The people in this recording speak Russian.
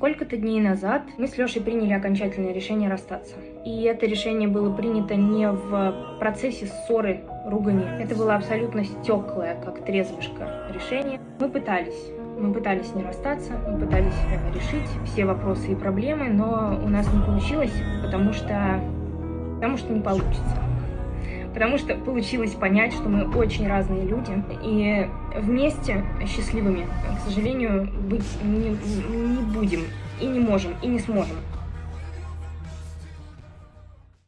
Сколько-то дней назад мы с Лешей приняли окончательное решение расстаться. И это решение было принято не в процессе ссоры, ругани. Это было абсолютно стеклое, как трезвышко решение. Мы пытались. Мы пытались не расстаться, мы пытались решить все вопросы и проблемы, но у нас не получилось, потому что, потому что не получится потому что получилось понять, что мы очень разные люди, и вместе счастливыми, к сожалению, быть не, не будем, и не можем, и не сможем.